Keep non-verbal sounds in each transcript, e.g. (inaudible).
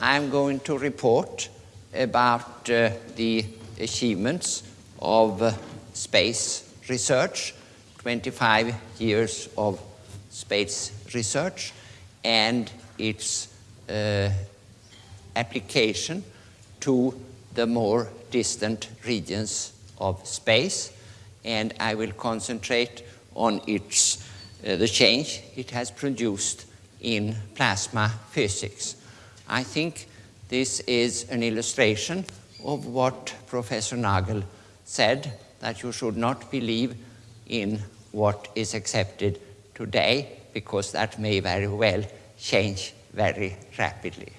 I'm going to report about uh, the achievements of uh, space research, 25 years of space research, and its uh, application to the more distant regions of space. And I will concentrate on its, uh, the change it has produced in plasma physics. I think this is an illustration of what Professor Nagel said, that you should not believe in what is accepted today, because that may very well change very rapidly.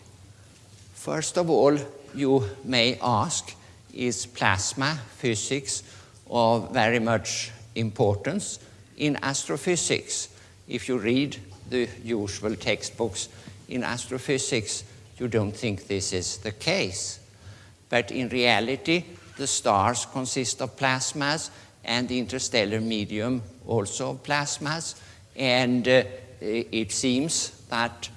First of all, you may ask, is plasma physics of very much importance in astrophysics? If you read the usual textbooks in astrophysics, you don't think this is the case. But in reality, the stars consist of plasmas and the interstellar medium also of plasmas. And uh, it seems that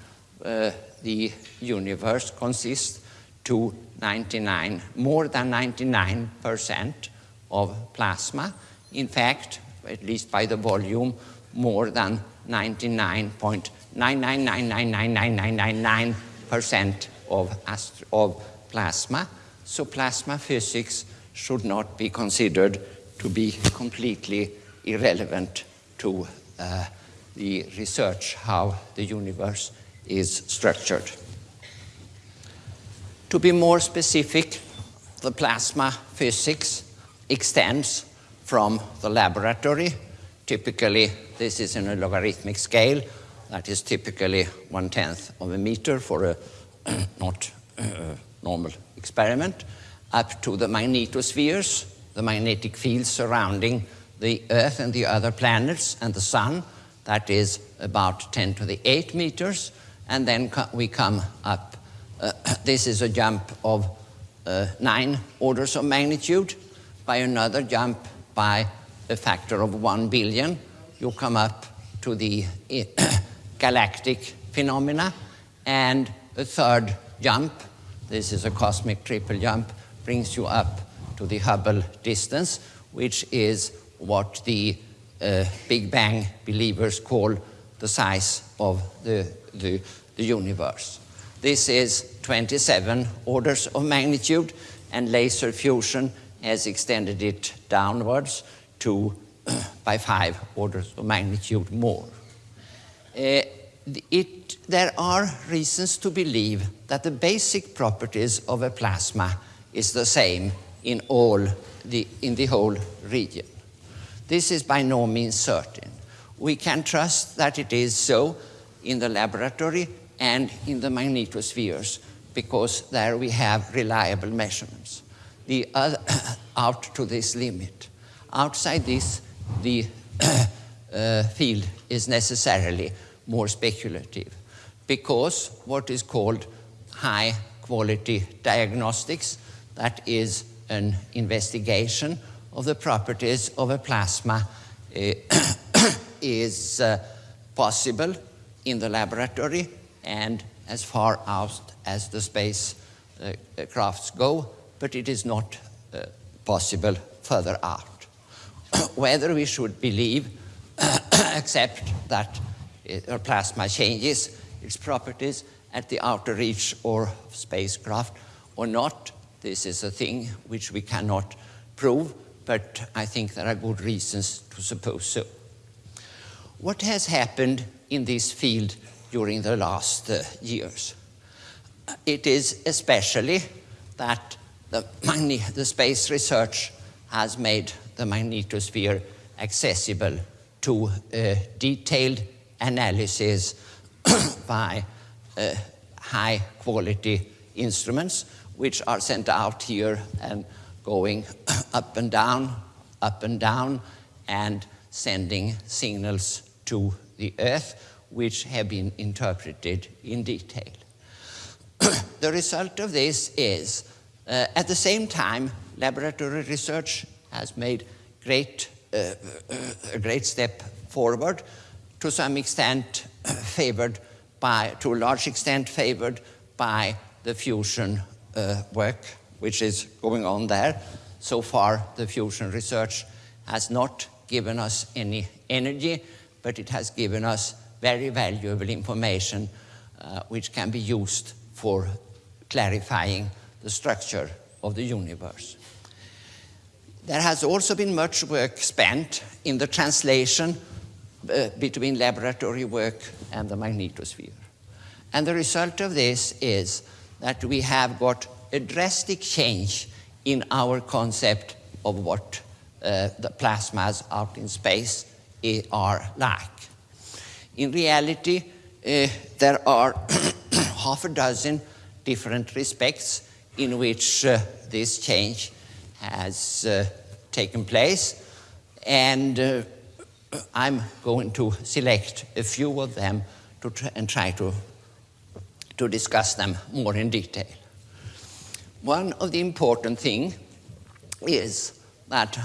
uh, the universe consists to 99, more than 99% of plasma. In fact, at least by the volume, more than 99.999999999% of, of plasma. So plasma physics should not be considered to be completely irrelevant to uh, the research how the universe is structured. To be more specific, the plasma physics extends from the laboratory. Typically, this is in a logarithmic scale. That is typically one-tenth of a meter for a (clears throat) not uh, normal experiment, up to the magnetospheres, the magnetic fields surrounding the Earth and the other planets and the Sun. That is about 10 to the 8 meters. And then co we come up. Uh, (clears throat) this is a jump of uh, nine orders of magnitude. By another jump by a factor of 1 billion, you come up to the (clears throat) galactic phenomena. And a third jump, this is a cosmic triple jump, brings you up to the Hubble distance, which is what the uh, Big Bang believers call the size of the, the, the universe. This is 27 orders of magnitude, and laser fusion has extended it downwards to by five orders of magnitude more. Uh, it, there are reasons to believe that the basic properties of a plasma is the same in all the, in the whole region. This is by no means certain. We can trust that it is so in the laboratory and in the magnetospheres because there we have reliable measurements. The other, (coughs) out to this limit. Outside this, the (coughs) uh, field is necessarily more speculative because what is called high quality diagnostics, that is an investigation of the properties of a plasma uh, (coughs) is uh, possible in the laboratory and as far out as the space uh, crafts go, but it is not uh, possible further out. (coughs) Whether we should believe, (coughs) accept that a plasma changes its properties at the outer reach or spacecraft or not, this is a thing which we cannot prove, but I think there are good reasons to suppose so. What has happened in this field during the last uh, years? It is especially that the, (clears throat) the space research has made the magnetosphere accessible to uh, detailed analysis (coughs) by uh, high quality instruments which are sent out here and going (coughs) up and down, up and down, and sending signals to the Earth, which have been interpreted in detail. (coughs) the result of this is, uh, at the same time, laboratory research has made great, uh, a great step forward, to some extent (coughs) favored by, to a large extent favored by the fusion uh, work which is going on there. So far, the fusion research has not given us any energy, but it has given us very valuable information uh, which can be used for clarifying the structure of the universe. There has also been much work spent in the translation uh, between laboratory work and the magnetosphere. And the result of this is that we have got a drastic change in our concept of what uh, the plasmas out in space are like. In reality, uh, there are (coughs) half a dozen different respects in which uh, this change has uh, taken place, and uh, I'm going to select a few of them to try and try to, to discuss them more in detail. One of the important things is that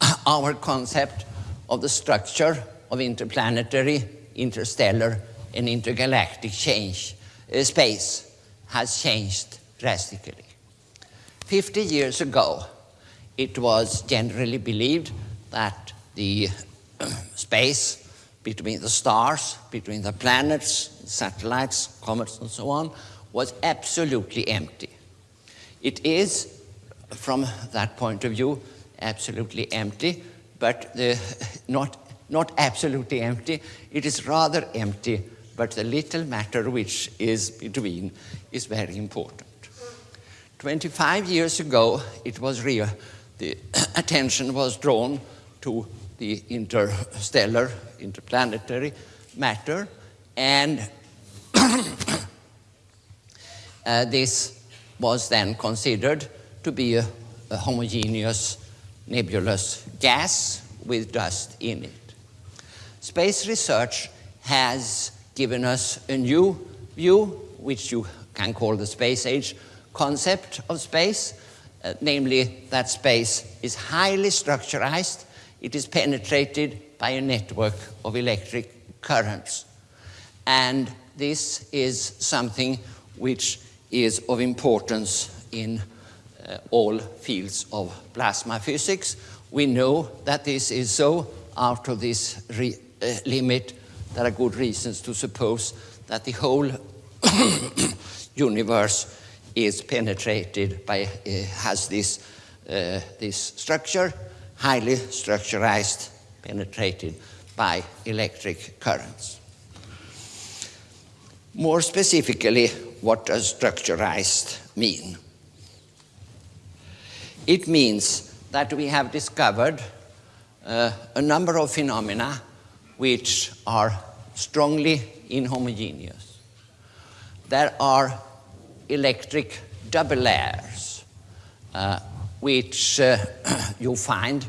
(coughs) our concept of the structure of interplanetary, interstellar, and intergalactic change, uh, space has changed drastically. 50 years ago, it was generally believed that the space between the stars, between the planets, satellites, comets, and so on, was absolutely empty. It is, from that point of view, absolutely empty, but the, (laughs) not, not absolutely empty. It is rather empty, but the little matter which is between is very important. 25 years ago, it was real. The (clears throat) attention was drawn to the interstellar, interplanetary matter, and (coughs) uh, this was then considered to be a, a homogeneous nebulous gas with dust in it. Space research has given us a new view, which you can call the space age concept of space, uh, namely that space is highly structurized, it is penetrated by a network of electric currents. And this is something which is of importance in uh, all fields of plasma physics. We know that this is so. Out of this uh, limit, there are good reasons to suppose that the whole (coughs) universe is penetrated by, uh, has this, uh, this structure, highly structurized, penetrated by electric currents. More specifically, what does structurized mean? It means that we have discovered uh, a number of phenomena which are strongly inhomogeneous. There are electric double layers, uh, which uh, (clears throat) you find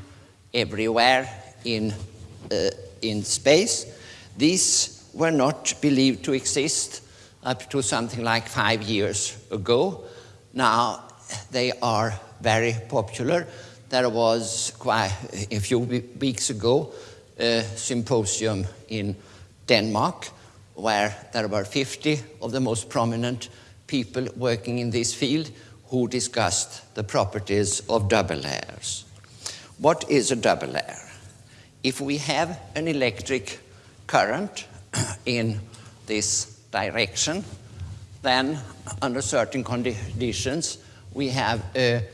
everywhere in, uh, in space. These were not believed to exist up to something like five years ago. Now they are very popular. There was quite a few weeks ago a symposium in Denmark where there were 50 of the most prominent people working in this field who discussed the properties of double layers. What is a double layer? If we have an electric current (clears throat) in this direction, then under certain conditions we have a,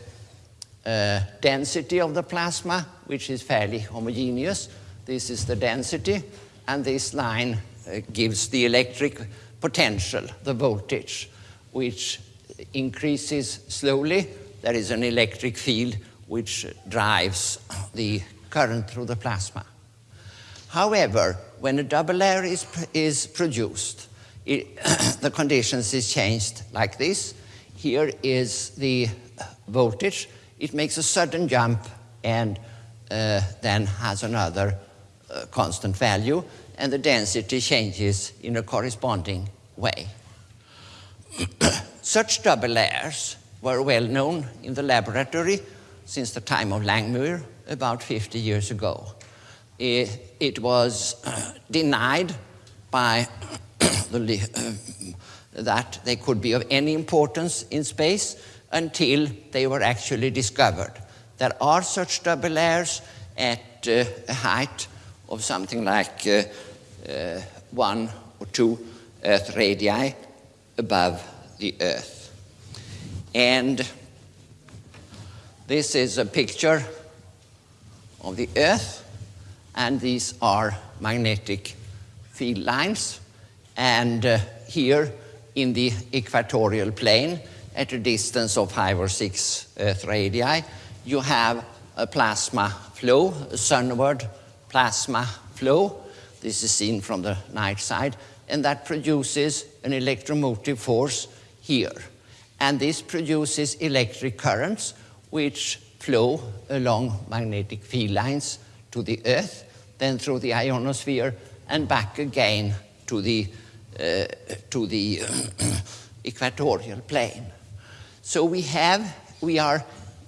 a density of the plasma which is fairly homogeneous. This is the density and this line uh, gives the electric potential, the voltage which increases slowly. There is an electric field which drives the current through the plasma. However, when a double layer is, is produced, it, (coughs) the conditions is changed like this. Here is the voltage. It makes a sudden jump and uh, then has another uh, constant value, and the density changes in a corresponding way. (coughs) Such double layers were well known in the laboratory since the time of Langmuir, about 50 years ago. It, it was uh, denied by (coughs) the that they could be of any importance in space until they were actually discovered. There are such double layers at uh, a height of something like uh, uh, one or two Earth radii above the Earth. And this is a picture of the Earth, and these are magnetic field lines. And uh, here in the equatorial plane, at a distance of five or six Earth radii, you have a plasma flow, a sunward plasma flow. This is seen from the night side, and that produces an electromotive force here. And this produces electric currents which flow along magnetic field lines to the Earth, then through the ionosphere, and back again to the, uh, to the (clears throat) equatorial plane. So we have, we are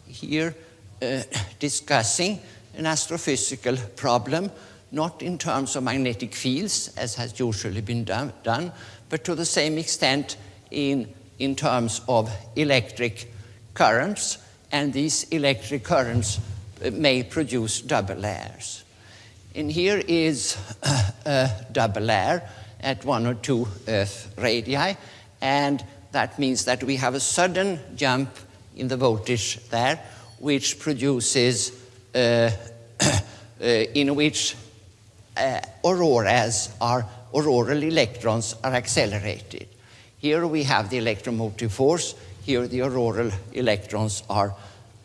here uh, discussing an astrophysical problem, not in terms of magnetic fields, as has usually been done, done but to the same extent in, in terms of electric currents, and these electric currents uh, may produce double layers. And here is (coughs) a double layer at one or two Earth radii, and that means that we have a sudden jump in the voltage there, which produces, uh, (coughs) uh, in which uh, auroras are, auroral electrons are accelerated. Here we have the electromotive force, here the auroral electrons are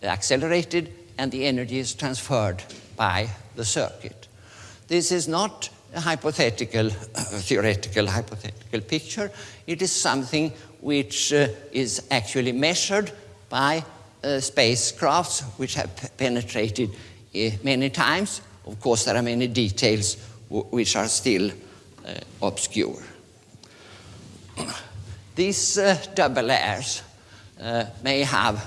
accelerated and the energy is transferred by the circuit. This is not a hypothetical, (clears throat) theoretical hypothetical picture. It is something which uh, is actually measured by uh, spacecrafts which have penetrated uh, many times. Of course, there are many details which are still uh, obscure. (clears throat) These uh, double layers uh, may have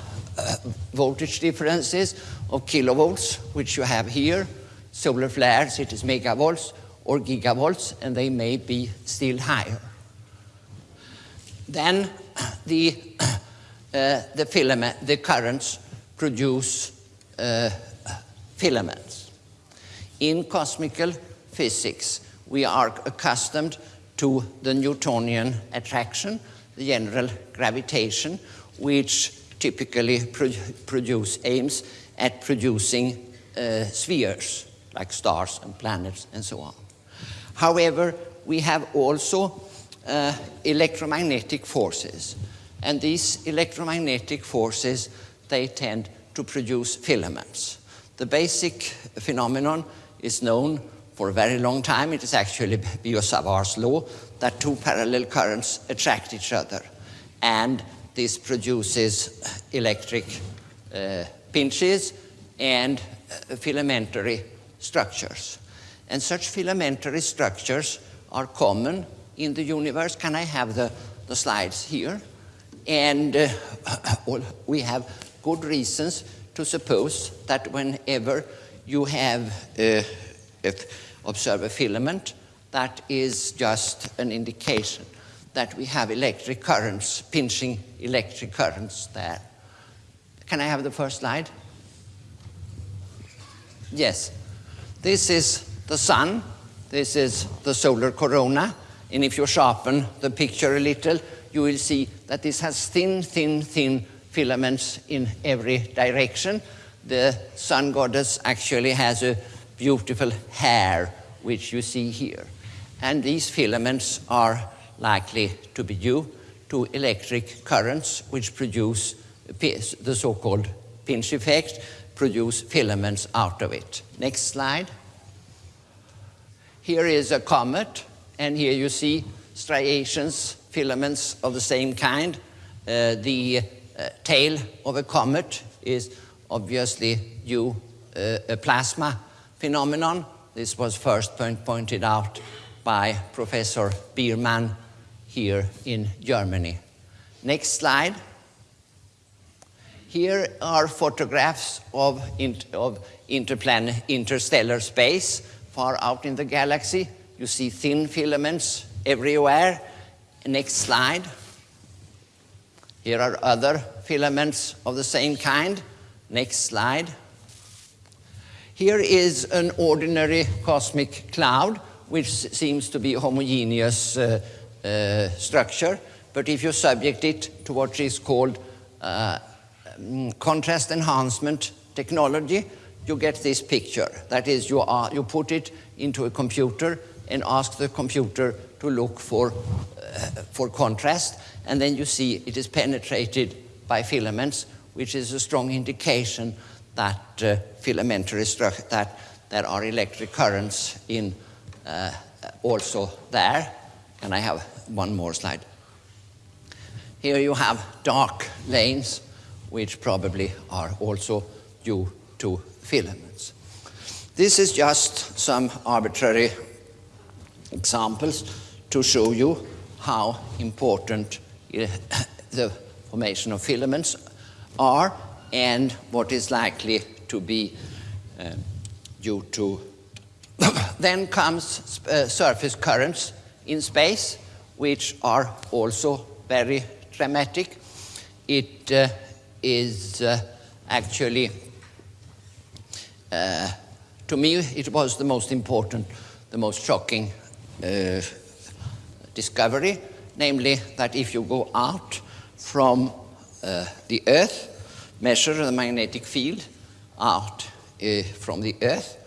voltage differences of kilovolts, which you have here. Solar flares, it is megavolts or gigavolts, and they may be still higher. Then (clears throat) the, (clears throat) uh, the filament, the currents produce uh, filaments. In cosmical physics, we are accustomed to the Newtonian attraction, the general gravitation, which typically pro produce aims at producing uh, spheres like stars and planets and so on. However, we have also uh, electromagnetic forces. And these electromagnetic forces, they tend to produce filaments. The basic phenomenon is known for a very long time. It is actually (laughs) Biot-Savart's law that two parallel currents attract each other. And this produces (sighs) electric uh, pinches and uh, filamentary structures. And such filamentary structures are common in the universe. Can I have the, the slides here? And uh, (coughs) we have good reasons to suppose that whenever you have uh, observe a filament, that is just an indication that we have electric currents, pinching electric currents there. Can I have the first slide? Yes. This is the sun. This is the solar corona. And if you sharpen the picture a little, you will see that this has thin, thin, thin filaments in every direction. The sun goddess actually has a beautiful hair, which you see here. And these filaments are likely to be due to electric currents, which produce the so-called pinch effect, produce filaments out of it. Next slide. Here is a comet, and here you see striations, filaments of the same kind. Uh, the uh, tail of a comet is obviously due uh, a plasma phenomenon. This was first point pointed out by Professor Biermann here in Germany. Next slide. Here are photographs of, of interstellar space far out in the galaxy. You see thin filaments everywhere. Next slide. Here are other filaments of the same kind. Next slide. Here is an ordinary cosmic cloud, which seems to be a homogeneous uh, uh, structure. But if you subject it to what is called uh, mm, contrast enhancement technology, you get this picture. That is, you, are, you put it into a computer and ask the computer to look for, uh, for contrast, and then you see it is penetrated by filaments, which is a strong indication that uh, filamentary that there are electric currents in uh, also there. And I have one more slide. Here you have dark lanes, which probably are also due to filaments. This is just some arbitrary examples to show you how important (laughs) the formation of filaments are and what is likely to be uh, due to. (coughs) then comes uh, surface currents in space, which are also very dramatic. It uh, is uh, actually, uh, to me, it was the most important, the most shocking uh, discovery, namely that if you go out from the Earth, measure the magnetic field out uh, from the Earth,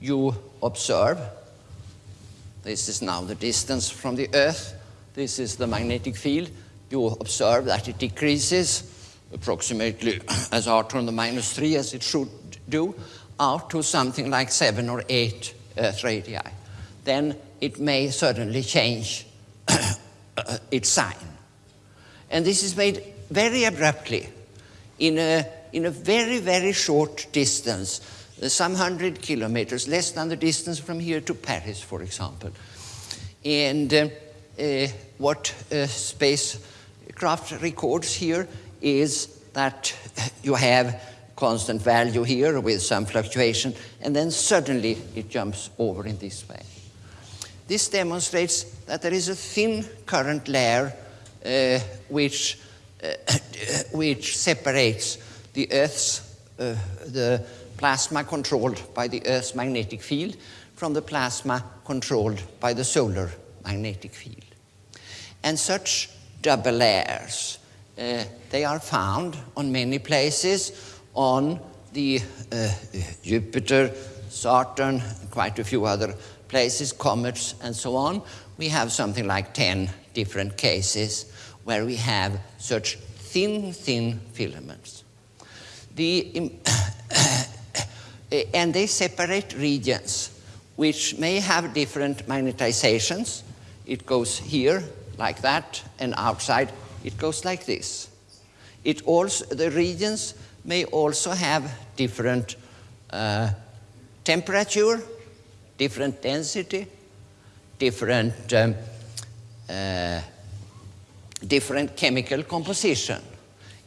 you observe, this is now the distance from the Earth, this is the magnetic field, you observe that it decreases approximately (coughs) as r to the minus 3 as it should do, out to something like 7 or 8 Earth radii. Then it may suddenly change (coughs) its sign. And this is made very abruptly in a, in a very, very short distance, some hundred kilometers, less than the distance from here to Paris, for example. And uh, uh, what uh, spacecraft records here is that you have constant value here with some fluctuation, and then suddenly it jumps over in this way. This demonstrates that there is a thin current layer uh, which, (coughs) which separates the Earth's, uh, the plasma controlled by the Earth's magnetic field from the plasma controlled by the solar magnetic field. And such double layers, uh, they are found on many places on the uh, Jupiter, Saturn, quite a few other places, comets, and so on, we have something like 10 different cases where we have such thin, thin filaments. The, (coughs) and they separate regions which may have different magnetizations. It goes here like that, and outside it goes like this. It also, the regions may also have different uh, temperature different density, different, um, uh, different chemical composition.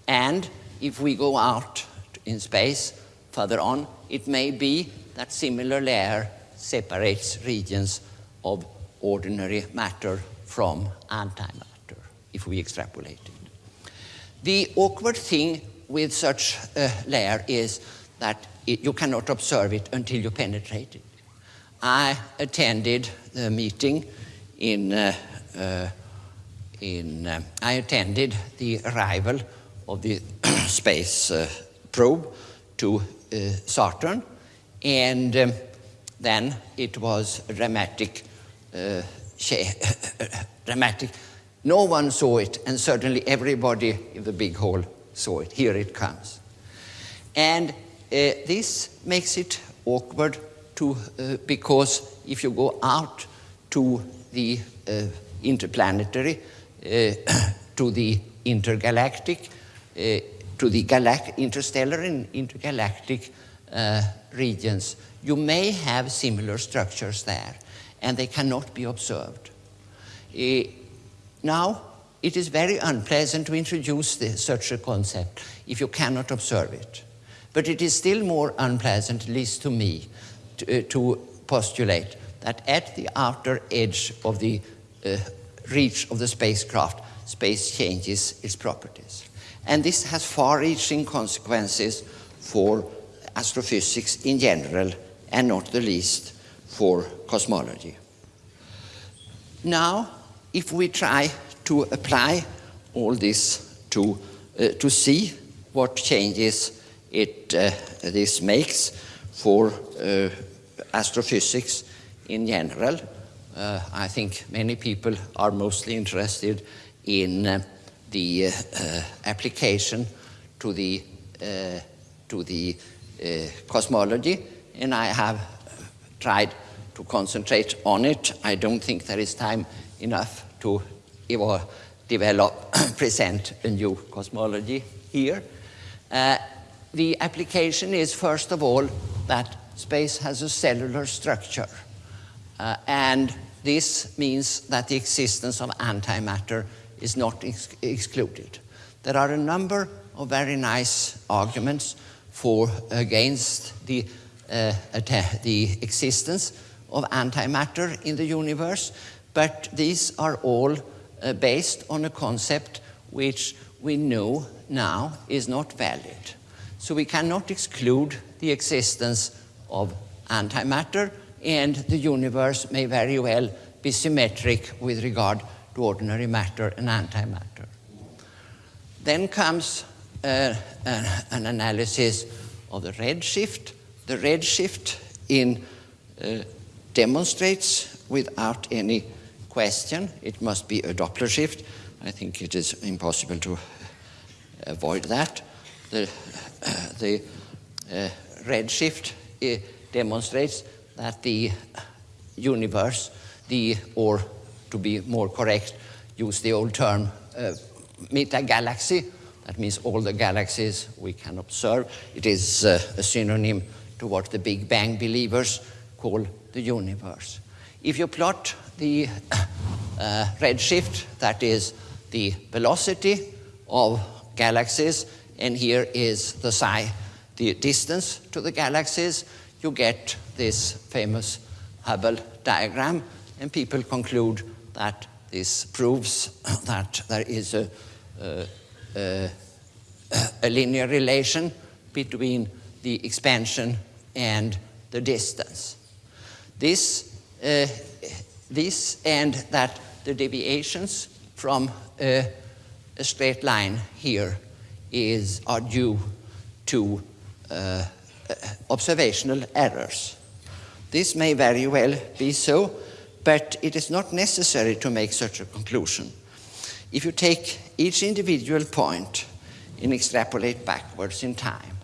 And if we go out in space further on, it may be that similar layer separates regions of ordinary matter from antimatter, if we extrapolate it. The awkward thing with such a layer is that it, you cannot observe it until you penetrate it. I attended the meeting in, uh, uh, in uh, I attended the arrival of the (clears throat) space uh, probe to uh, Saturn, and um, then it was dramatic, uh, (laughs) dramatic. No one saw it, and certainly everybody in the big hall saw it. Here it comes. And this makes it awkward to, uh, because if you go out to the uh, interplanetary, uh, (coughs) to the intergalactic, uh, to the interstellar and intergalactic uh, regions, you may have similar structures there, and they cannot be observed. Uh, now, it is very unpleasant to introduce this, such a concept if you cannot observe it. But it is still more unpleasant, at least to me, to, uh, to postulate that at the outer edge of the uh, reach of the spacecraft, space changes its properties. And this has far-reaching consequences for astrophysics in general, and not the least for cosmology. Now, if we try to apply all this to, uh, to see what changes it, uh, this makes for uh, astrophysics in general, uh, I think many people are mostly interested in uh, the uh, application to the, to the cosmology, and I have tried to concentrate on it. I don't think there is time enough to develop, (coughs) present a new cosmology here. Uh, the application is, first of all, that space has a cellular structure. Uh, and this means that the existence of antimatter is not ex excluded. There are a number of very nice arguments for against the, uh, the existence of antimatter in the universe, but these are all uh, based on a concept which we know now is not valid. So we cannot exclude the existence of antimatter, and the universe may very well be symmetric with regard to ordinary matter and antimatter. Then comes uh, an, an, analysis of the redshift. The redshift in uh, demonstrates without any question, it must be a Doppler shift. I think it is impossible to avoid that. The, uh, the uh, redshift uh, demonstrates that the universe, the, or to be more correct, use the old term uh, meta-galaxy, that means all the galaxies we can observe. It is uh, a synonym to what the Big Bang believers call the universe. If you plot the (coughs) uh, redshift, that is the velocity of galaxies, and here is the psi, the distance to the galaxies, you get this famous Hubble diagram, and people conclude that this proves (coughs) that there is a, a, linear relation between the expansion and the distance. This, uh, this and that the deviations from a, a, straight line here is, are due to uh, Uh, observational errors. This may very well be so, but it is not necessary to make such a conclusion. If you take each individual point and extrapolate backwards in time,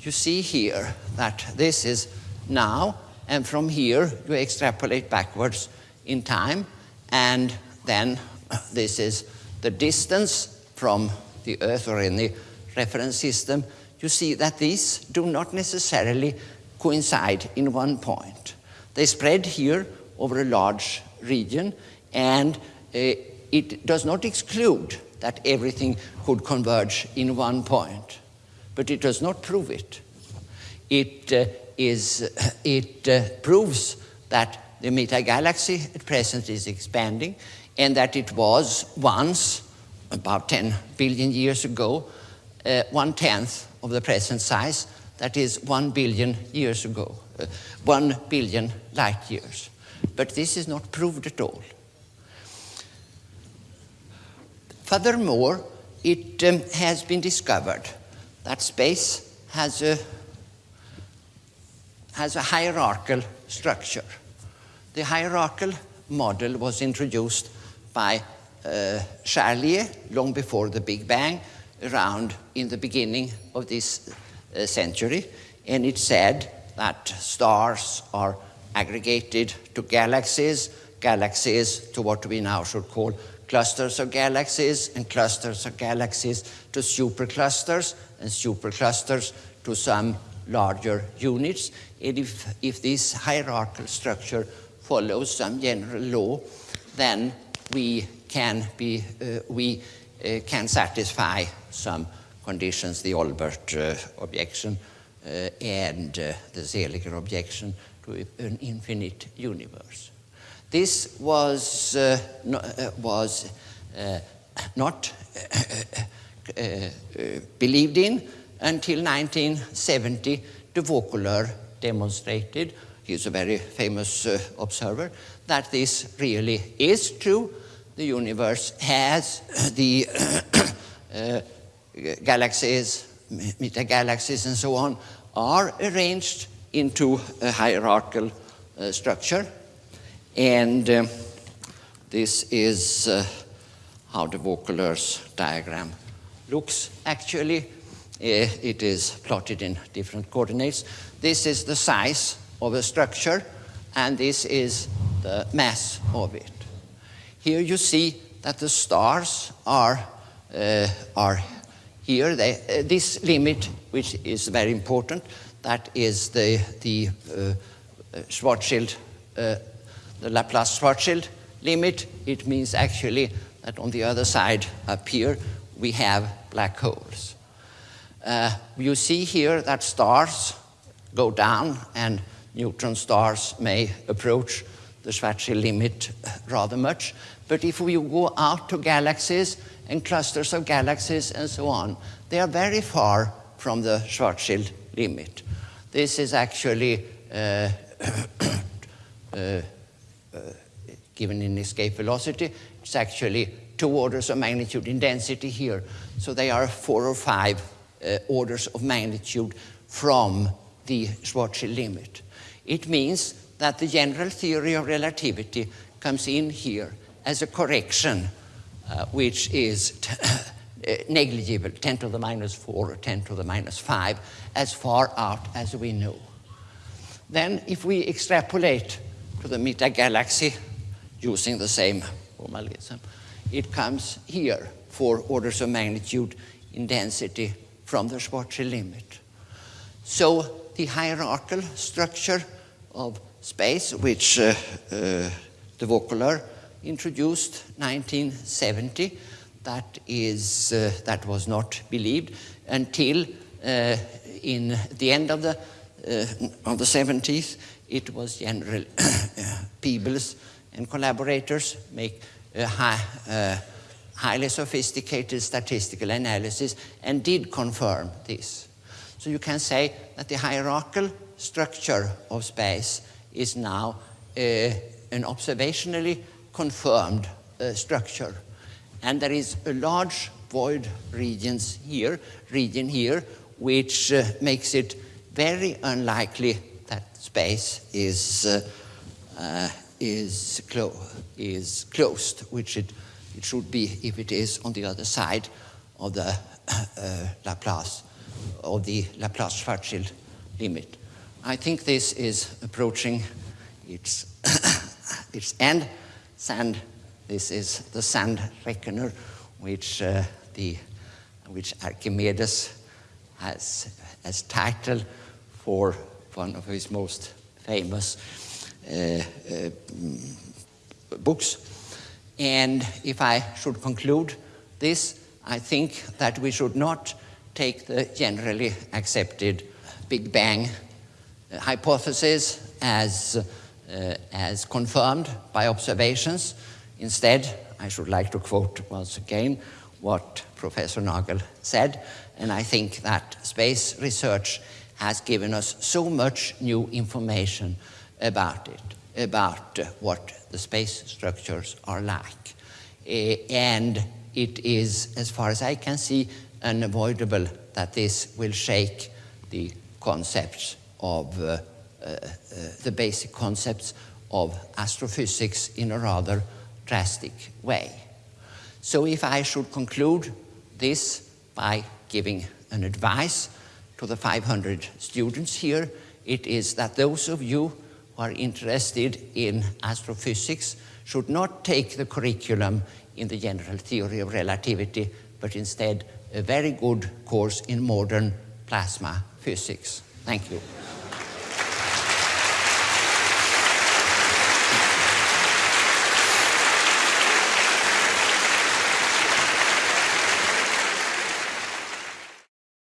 you see here that this is now and from here you extrapolate backwards in time and then this is the distance from the Earth or any reference system. You see that these do not necessarily coincide in one point. They spread here over a large region and uh, it does not exclude that everything could converge in one point, but it does not prove it. It uh, is, it uh, proves that the meta-galaxy at present is expanding and that it was once, about 10 billion years ago, one-tenth of the present size, that is one billion years ago, uh, one billion light years. But this is not proved at all. Furthermore, it um, has been discovered that space has a has a hierarchical structure. The hierarchical model was introduced by uh, Charlier long before the Big Bang, around in the beginning of this uh, century, and it said that stars are aggregated to galaxies, galaxies to what we now should call clusters of galaxies, and clusters of galaxies to superclusters, and superclusters to some larger units. And if, if this hierarchical structure follows some general law, then we can, be, uh, we, Eh, can satisfy some conditions, the Olbers uh, eh, objection uh, and the Seeliger objection to an infinite universe. This was, no, was not believed in until 1970, de Vaucouleurs demonstrated, he's a very famous uh, observer, that this really is true. The universe has (clears throat) the (clears throat) uh, (clears throat) galaxies, metagalaxies and so on, are arranged into a hierarchical uh, structure. And um, this is uh, how the Vaucouleurs diagram looks actually. Uh, it is plotted in different coordinates. This is the size of a structure, and this is the mass of it. Here you see that the stars are, uh, are here. They, uh, this limit, which is very important, that is the, the uh, Schwarzschild, uh, the Laplace-Schwarzschild limit. It means actually that on the other side up here, we have black holes. Uh, you see here that stars go down and neutron stars may approach the Schwarzschild limit rather much. But if we go out to galaxies and clusters of galaxies and so on, they are very far from the Schwarzschild limit. This is actually uh, (coughs) uh, uh, given in escape velocity. It's actually two orders of magnitude in density here. So they are four or five uh, orders of magnitude from the Schwarzschild limit. It means that the general theory of relativity comes in here as a correction uh, which is uh, (coughs) negligible, 10 to the minus 4 or 10 to the minus 5, as far out as we know. Then if we extrapolate to the Meta galaxy using the same formalism, it comes here, four orders of magnitude in density from the Schwarzschild limit. So the hierarchical structure of space, which uh, uh, de Vaucouleurs introduced 1970, that, is, uh, that was not believed until uh, in the end of the, uh, of the 70s, it was General (coughs) Peebles and collaborators make high, highly sophisticated statistical analysis and did confirm this. So you can say that the hierarchical structure of space is now uh, an observationally confirmed uh, structure. And there is a large void regions here, region here, which uh, makes it very unlikely that space is, uh, uh, is, clo is closed, which it it should be if it is on the other side of the uh, Laplace, of the Laplace-Schwarzschild limit. I think this is approaching its, (coughs) its end. Sand, this is the sand reckoner, which, uh, the, which Archimedes has as title for one of his most famous uh, uh, books. And if I should conclude this, I think that we should not take the generally accepted Big Bang hypothesis as, uh, as confirmed by observations. Instead, I should like to quote once again what Professor Nagel said, and I think that space research has given us so much new information about it about what the space structures are like. Uh, and it is, as far as I can see, unavoidable that this will shake the concepts of uh, uh, the basic concepts of astrophysics in a rather drastic way. So if I should conclude this by giving an advice to the 500 students here, it is that those of you who are interested in astrophysics should not take the curriculum in the general theory of relativity, but instead a very good course in modern plasma physics. Thank you.